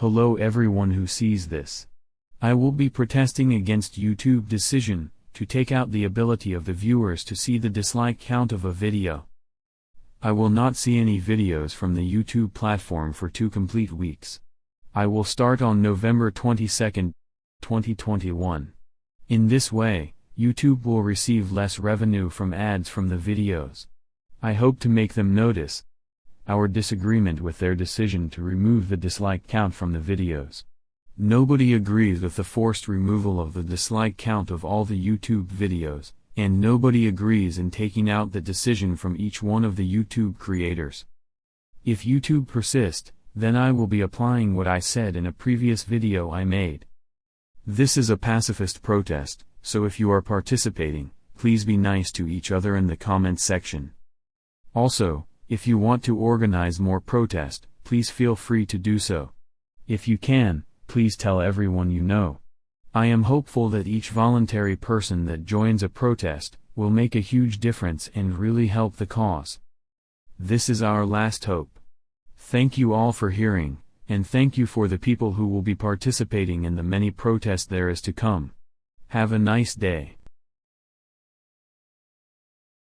Hello everyone who sees this. I will be protesting against YouTube decision to take out the ability of the viewers to see the dislike count of a video. I will not see any videos from the YouTube platform for two complete weeks. I will start on November 22, 2021. In this way, YouTube will receive less revenue from ads from the videos. I hope to make them notice our disagreement with their decision to remove the dislike count from the videos. Nobody agrees with the forced removal of the dislike count of all the YouTube videos, and nobody agrees in taking out the decision from each one of the YouTube creators. If YouTube persist, then I will be applying what I said in a previous video I made. This is a pacifist protest, so if you are participating, please be nice to each other in the comment section. Also, if you want to organize more protest, please feel free to do so. If you can, please tell everyone you know. I am hopeful that each voluntary person that joins a protest will make a huge difference and really help the cause. This is our last hope. Thank you all for hearing, and thank you for the people who will be participating in the many protests there is to come. Have a nice day.